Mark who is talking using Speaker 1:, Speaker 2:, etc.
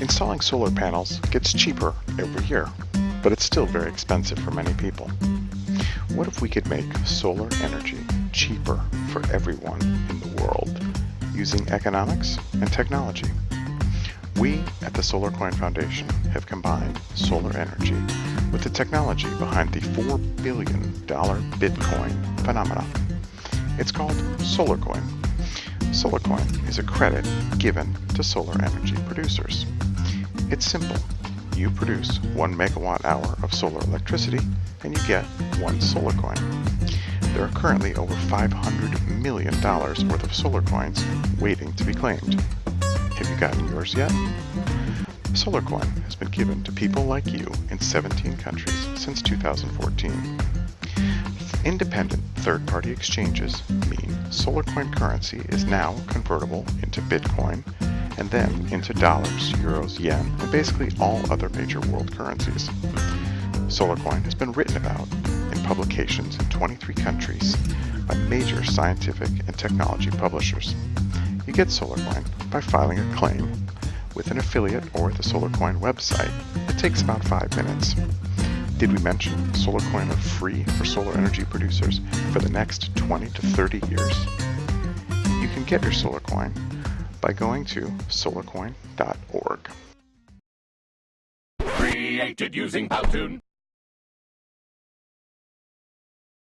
Speaker 1: Installing solar panels gets cheaper every year, but it's still very expensive for many people. What if we could make solar energy cheaper for everyone in the world using economics and technology? We at the SolarCoin Foundation have combined solar energy with the technology behind the $4 billion Bitcoin phenomenon. It's called SolarCoin. SolarCoin is a credit given to solar energy producers. It's simple. You produce one megawatt hour of solar electricity and you get one solar coin. There are currently over $500 million worth of solar coins waiting to be claimed. Have you gotten yours yet? SolarCoin has been given to people like you in 17 countries since 2014. Independent third-party exchanges mean SolarCoin currency is now convertible into Bitcoin and then into dollars, euros, yen, and basically all other major world currencies. SolarCoin has been written about in publications in 23 countries by major scientific and technology publishers. You get SolarCoin by filing a claim with an affiliate or the SolarCoin website. It takes about five minutes. Did we mention SolarCoin are free for solar energy producers for the next 20 to 30 years? You can get your SolarCoin by going to solarcoin.org.
Speaker 2: Created using Powtoon.